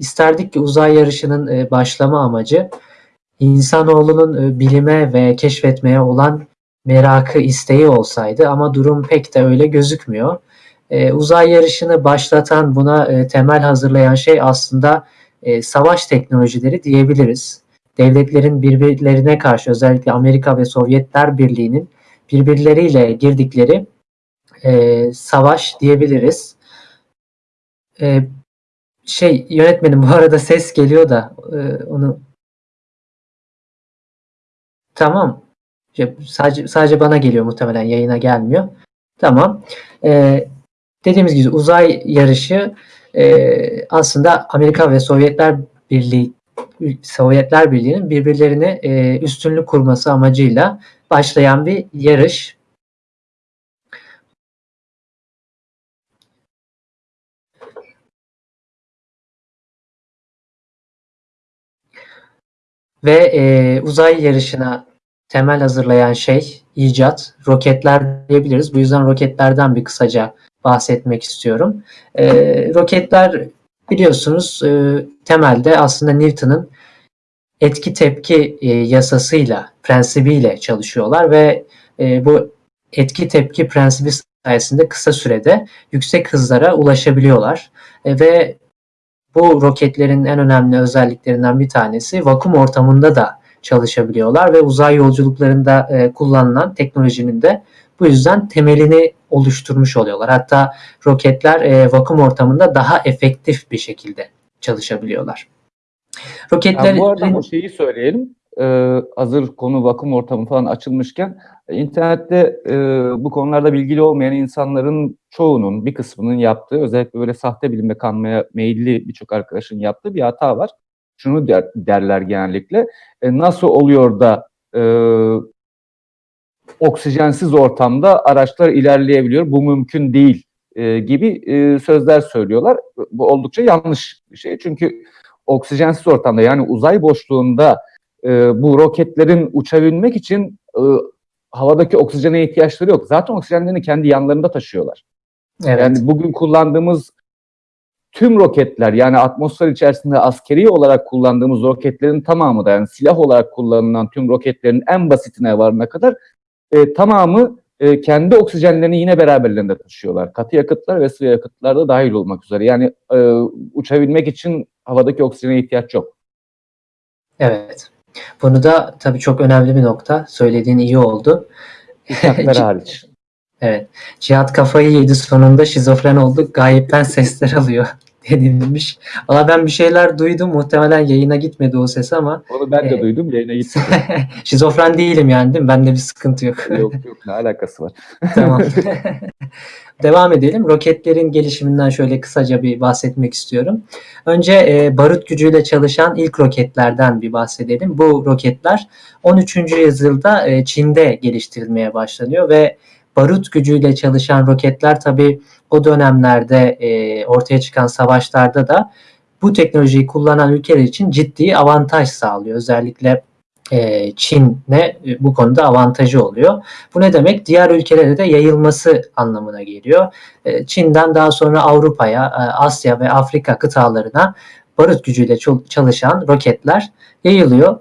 isterdik ki uzay yarışının e, başlama amacı insanoğlunun e, bilime ve keşfetmeye olan merakı, isteği olsaydı ama durum pek de öyle gözükmüyor. E, uzay yarışını başlatan, buna temel hazırlayan şey aslında savaş teknolojileri diyebiliriz. Devletlerin birbirlerine karşı özellikle Amerika ve Sovyetler Birliği'nin birbirleriyle girdikleri e, savaş diyebiliriz. E, şey yönetmenim bu arada ses geliyor da e, onu tamam şey, sadece sadece bana geliyor muhtemelen yayına gelmiyor. Tamam. E, dediğimiz gibi uzay yarışı e, aslında Amerika ve Sovyetler Birliği Sovyetler Birliği'nin birbirlerine e, üstünlük kurması amacıyla başlayan bir yarış. Ve e, uzay yarışına temel hazırlayan şey icat, roketler diyebiliriz. Bu yüzden roketlerden bir kısaca bahsetmek istiyorum. E, roketler biliyorsunuz e, temelde aslında Newton'un etki tepki e, yasasıyla, prensibiyle çalışıyorlar ve e, bu etki tepki prensibi sayesinde kısa sürede yüksek hızlara ulaşabiliyorlar. E, ve bu roketlerin en önemli özelliklerinden bir tanesi vakum ortamında da çalışabiliyorlar ve uzay yolculuklarında e, kullanılan teknolojinin de bu yüzden temelini oluşturmuş oluyorlar. Hatta roketler e, vakum ortamında daha efektif bir şekilde çalışabiliyorlar. Roketler yani bu arada şeyi söyleyelim. Ee, hazır konu vakum ortamı falan açılmışken internette e, bu konularda bilgili olmayan insanların çoğunun bir kısmının yaptığı özellikle böyle sahte bilimle kanmaya meyilli birçok arkadaşın yaptığı bir hata var. Şunu der, derler genellikle e, nasıl oluyor da e, oksijensiz ortamda araçlar ilerleyebiliyor bu mümkün değil e, gibi e, sözler söylüyorlar. Bu oldukça yanlış bir şey çünkü oksijensiz ortamda yani uzay boşluğunda e, bu roketlerin uçabilmek için e, havadaki oksijene ihtiyaçları yok. Zaten oksijenlerini kendi yanlarında taşıyorlar. Evet. Yani bugün kullandığımız tüm roketler yani atmosfer içerisinde askeri olarak kullandığımız roketlerin tamamı da yani silah olarak kullanılan tüm roketlerin en basitine varına kadar e, tamamı e, kendi oksijenlerini yine beraberlerinde taşıyorlar. Katı yakıtlar ve sıvı yakıtlar da dahil olmak üzere. Yani e, uçabilmek için havadaki oksijene ihtiyaç yok. Evet. Bunu da tabii çok önemli bir nokta. Söylediğin iyi oldu. Uçaklar hariç. Evet. Cihat kafayı yedi sonunda şizofren oldu. Gayipten sesler alıyor denilmiş. Valla ben bir şeyler duydum. Muhtemelen yayına gitmedi o ses ama. Onu ben de e, duydum. Yayına gitmedi. Şizofren değilim yani değil mi? Bende bir sıkıntı yok. yok yok ne alakası var. tamam. Devam edelim. Roketlerin gelişiminden şöyle kısaca bir bahsetmek istiyorum. Önce e, barut gücüyle çalışan ilk roketlerden bir bahsedelim. Bu roketler 13. yüzyılda e, Çin'de geliştirilmeye başlanıyor ve barut gücüyle çalışan roketler tabi o dönemlerde e, ortaya çıkan savaşlarda da bu teknolojiyi kullanan ülkeler için ciddi avantaj sağlıyor. Özellikle e, Çin'e e, bu konuda avantajı oluyor. Bu ne demek? Diğer ülkelere de yayılması anlamına geliyor. E, Çin'den daha sonra Avrupa'ya, e, Asya ve Afrika kıtalarına barut gücüyle çalışan roketler yayılıyor.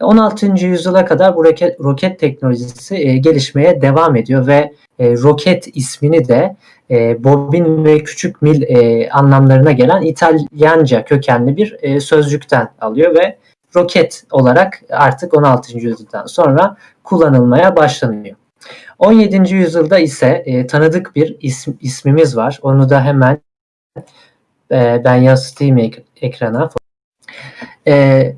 16. yüzyıla kadar bu roket, roket teknolojisi e, gelişmeye devam ediyor ve e, roket ismini de e, bobin ve küçük mil e, anlamlarına gelen İtalyanca kökenli bir e, sözcükten alıyor ve roket olarak artık 16. yüzyıldan sonra kullanılmaya başlanıyor. 17. yüzyılda ise e, tanıdık bir isim, ismimiz var. Onu da hemen e, ben yansıtayım ek, ekrana. E,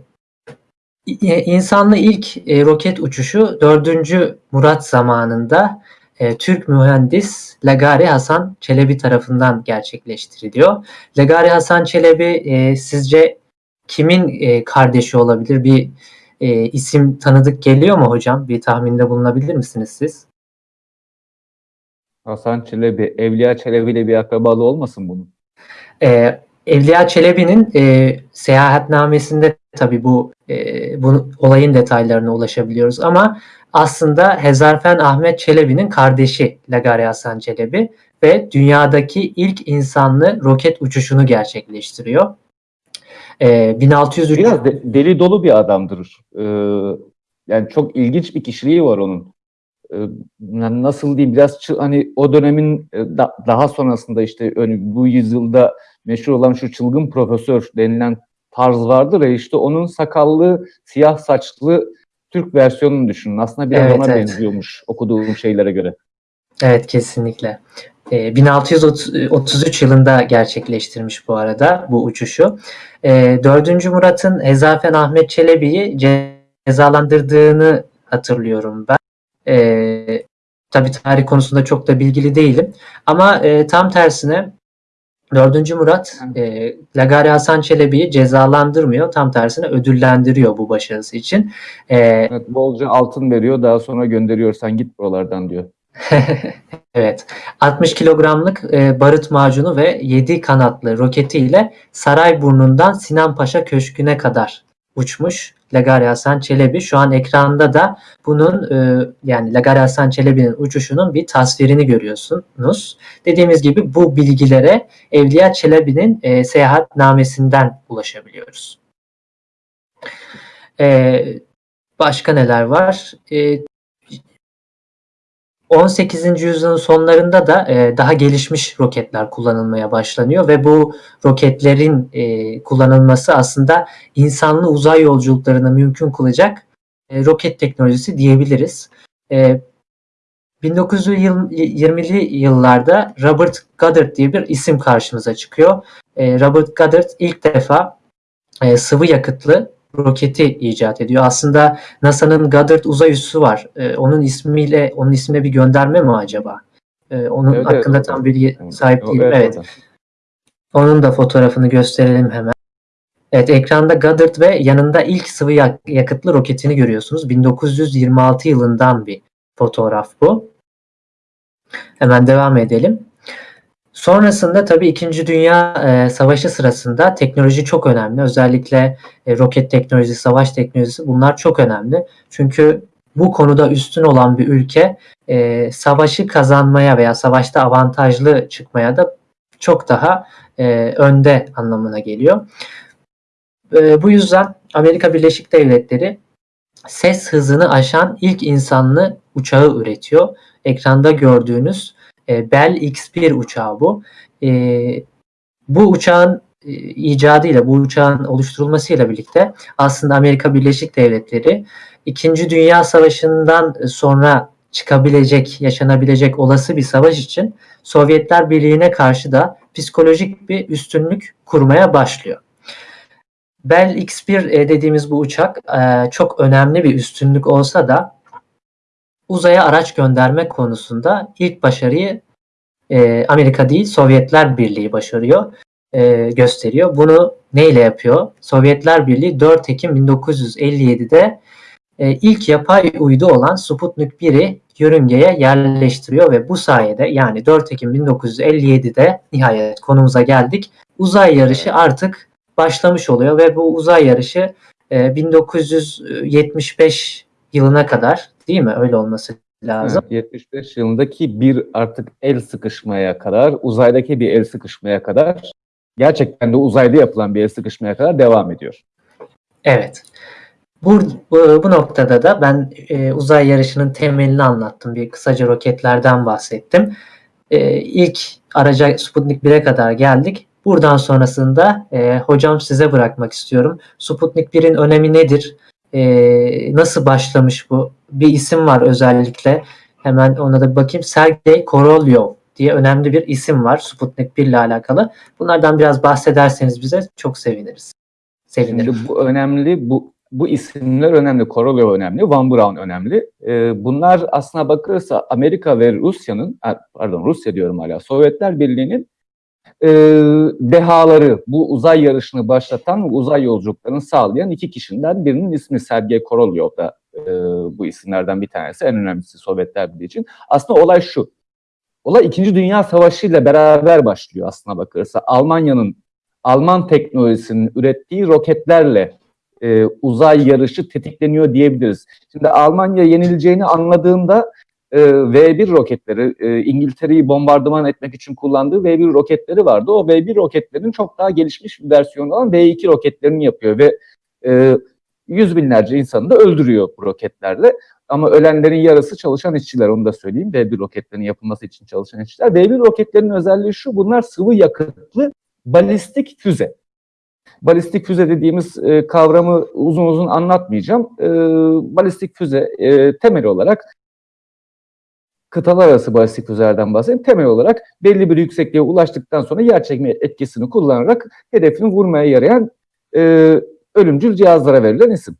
insanlı ilk e, roket uçuşu 4. Murat zamanında e, Türk mühendis Lagari Hasan Çelebi tarafından gerçekleştiriliyor. Lagari Hasan Çelebi e, sizce kimin e, kardeşi olabilir? Bir e, isim tanıdık geliyor mu hocam? Bir tahminde bulunabilir misiniz siz? Hasan Çelebi, Evliya Çelebi ile bir akrabalığı olmasın bunun? E, Evliya Çelebi'nin e, seyahatnamesinde tabii bu, e, bu olayın detaylarına ulaşabiliyoruz ama aslında Hezarfen Ahmet Çelebi'nin kardeşi Lagari Hasan Çelebi ve dünyadaki ilk insanlı roket uçuşunu gerçekleştiriyor. E, 1603 Biraz de- deli dolu bir adamdır. Ee, yani çok ilginç bir kişiliği var onun. Ee, yani nasıl diyeyim biraz hani o dönemin e, da- daha sonrasında işte bu yüzyılda meşhur olan şu çılgın profesör denilen tarz vardır ya işte onun sakallı, siyah saçlı Türk versiyonunu düşünün. Aslında biraz Evet, ona evet. benziyormuş okuduğum şeylere göre. Evet kesinlikle. Ee, 1633 yılında gerçekleştirmiş bu arada bu uçuşu. Ee, 4. Murat'ın Hezafen Ahmet Çelebi'yi cezalandırdığını hatırlıyorum ben. Ee, tabii tarih konusunda çok da bilgili değilim. Ama e, tam tersine 4. Murat e, Lagari Hasan Çelebi'yi cezalandırmıyor. Tam tersine ödüllendiriyor bu başarısı için. Ee, Evet, bolca altın veriyor daha sonra gönderiyor sen git buralardan diyor. Evet. 60 kilogramlık e, barut macunu ve 7 kanatlı roketiyle Sarayburnu'ndan Sinan Paşa Köşkü'ne kadar uçmuş Lagari Hasan Çelebi. Şu an ekranda da bunun e, yani Lagari Hasan Çelebi'nin uçuşunun bir tasvirini görüyorsunuz. Dediğimiz gibi bu bilgilere Evliya Çelebi'nin e, seyahatnamesinden ulaşabiliyoruz. E, başka neler var? E, 18. yüzyılın sonlarında da e, daha gelişmiş roketler kullanılmaya başlanıyor ve bu roketlerin e, kullanılması aslında insanlı uzay yolculuklarını mümkün kılacak e, roket teknolojisi diyebiliriz. E, 1920'li yıllarda Robert Goddard diye bir isim karşımıza çıkıyor. E, Robert Goddard ilk defa e, sıvı yakıtlı roketi icat ediyor. Aslında NASA'nın Goddard uzay üssü var. Ee, onun ismiyle onun ismine bir gönderme mi acaba? Ee, onun Evet, evet, hakkında oradan. tam bilgi Evet, sahip değilim. evet, Evet. oradan. Onun da fotoğrafını gösterelim hemen. Evet, ekranda Goddard ve yanında ilk sıvı yak- yakıtlı roketini görüyorsunuz. 1926 yılından bir fotoğraf bu. Hemen devam edelim. Sonrasında tabii 2. Dünya e, Savaşı sırasında teknoloji çok önemli. Özellikle e, roket teknolojisi, savaş teknolojisi bunlar çok önemli. Çünkü bu konuda üstün olan bir ülke e, savaşı kazanmaya veya savaşta avantajlı çıkmaya da çok daha e, önde anlamına geliyor. E, bu yüzden Amerika Birleşik Devletleri ses hızını aşan ilk insanlı uçağı üretiyor. Ekranda gördüğünüz e, Bell X-1 uçağı bu. E, bu uçağın e, icadıyla, bu uçağın oluşturulmasıyla birlikte aslında Amerika Birleşik Devletleri İkinci Dünya Savaşı'ndan sonra çıkabilecek, yaşanabilecek olası bir savaş için Sovyetler Birliği'ne karşı da psikolojik bir üstünlük kurmaya başlıyor. Bell X-1 e, dediğimiz bu uçak çok önemli bir üstünlük olsa da uzaya araç gönderme konusunda ilk başarıyı e, Amerika değil Sovyetler Birliği başarıyor, e, gösteriyor. Bunu neyle yapıyor? Sovyetler Birliği 4 Ekim 1957'de e, ilk yapay uydu olan Sputnik 1'i yörüngeye yerleştiriyor ve bu sayede yani 4 Ekim 1957'de nihayet konumuza geldik. Uzay yarışı artık başlamış oluyor ve bu uzay yarışı e, 1975 yılına kadar değil mi? Öyle olması lazım. Evet, 75 yılındaki bir artık el sıkışmaya kadar, uzaydaki bir el sıkışmaya kadar, gerçekten de uzayda yapılan bir el sıkışmaya kadar devam ediyor. Evet. Bu, bu, bu noktada da ben e, uzay yarışının temelini anlattım. Bir kısaca roketlerden bahsettim. E, ilk araca Sputnik 1'e kadar geldik. Buradan sonrasında e, hocam size bırakmak istiyorum. Sputnik 1'in önemi nedir? E, nasıl başlamış bu? Bir isim var özellikle. Hemen ona da bakayım. Sergey Korolyov diye önemli bir isim var Sputnik 1 ile alakalı. Bunlardan biraz bahsederseniz bize çok seviniriz. Sevinirim. Şimdi bu önemli, bu bu isimler önemli, Korolev önemli, Van Braun önemli. Ee, bunlar aslına bakılırsa Amerika ve Rusya'nın, pardon Rusya diyorum hala, Sovyetler Birliği'nin e, dehaları, bu uzay yarışını başlatan uzay yolculuklarını sağlayan iki kişiden birinin ismi Sergey Korolev da e, bu isimlerden bir tanesi, en önemlisi Sovyetler Birliği için. Aslında olay şu, olay İkinci Dünya Savaşı ile beraber başlıyor aslına bakılırsa. Almanya'nın, Alman teknolojisinin ürettiği roketlerle e, uzay yarışı tetikleniyor diyebiliriz. Şimdi Almanya yenileceğini anladığında e, V1 roketleri, e, İngiltere'yi bombardıman etmek için kullandığı V1 roketleri vardı. O V1 roketlerin çok daha gelişmiş bir versiyonu olan V2 roketlerini yapıyor ve e, yüz binlerce insanı da öldürüyor bu roketlerle. Ama ölenlerin yarısı çalışan işçiler onu da söyleyeyim. V1 roketlerin yapılması için çalışan işçiler. V1 roketlerin özelliği şu bunlar sıvı yakıtlı balistik füze. Balistik füze dediğimiz e, kavramı uzun uzun anlatmayacağım. Balistik füze e, temel olarak kıtalar arası balistik füzelerden bahsedeyim. Temel olarak belli bir yüksekliğe ulaştıktan sonra yer çekme etkisini kullanarak hedefini vurmaya yarayan e, ölümcül cihazlara verilen isim.